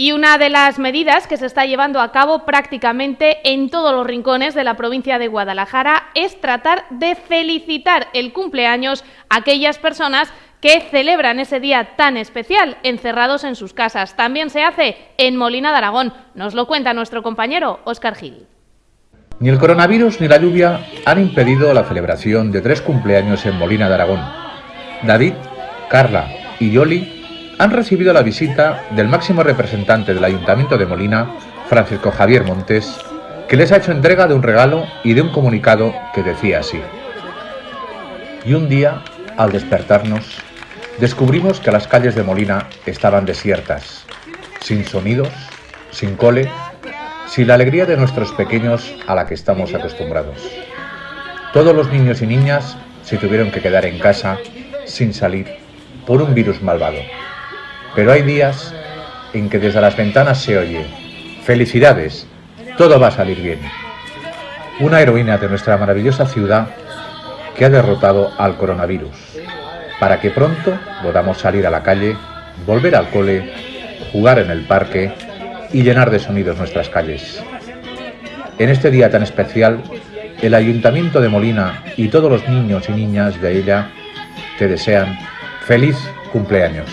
Y una de las medidas que se está llevando a cabo prácticamente en todos los rincones de la provincia de Guadalajara es tratar de felicitar el cumpleaños a aquellas personas que celebran ese día tan especial encerrados en sus casas. También se hace en Molina de Aragón. Nos lo cuenta nuestro compañero Óscar Gil. Ni el coronavirus ni la lluvia han impedido la celebración de tres cumpleaños en Molina de Aragón. David, Carla y Yoli han recibido la visita del máximo representante del Ayuntamiento de Molina, Francisco Javier Montes, que les ha hecho entrega de un regalo y de un comunicado que decía así. Y un día, al despertarnos, descubrimos que las calles de Molina estaban desiertas, sin sonidos, sin cole, sin la alegría de nuestros pequeños a la que estamos acostumbrados. Todos los niños y niñas se tuvieron que quedar en casa sin salir por un virus malvado. Pero hay días en que desde las ventanas se oye, felicidades, todo va a salir bien. Una heroína de nuestra maravillosa ciudad que ha derrotado al coronavirus, para que pronto podamos salir a la calle, volver al cole, jugar en el parque y llenar de sonidos nuestras calles. En este día tan especial, el Ayuntamiento de Molina y todos los niños y niñas de ella te desean feliz cumpleaños.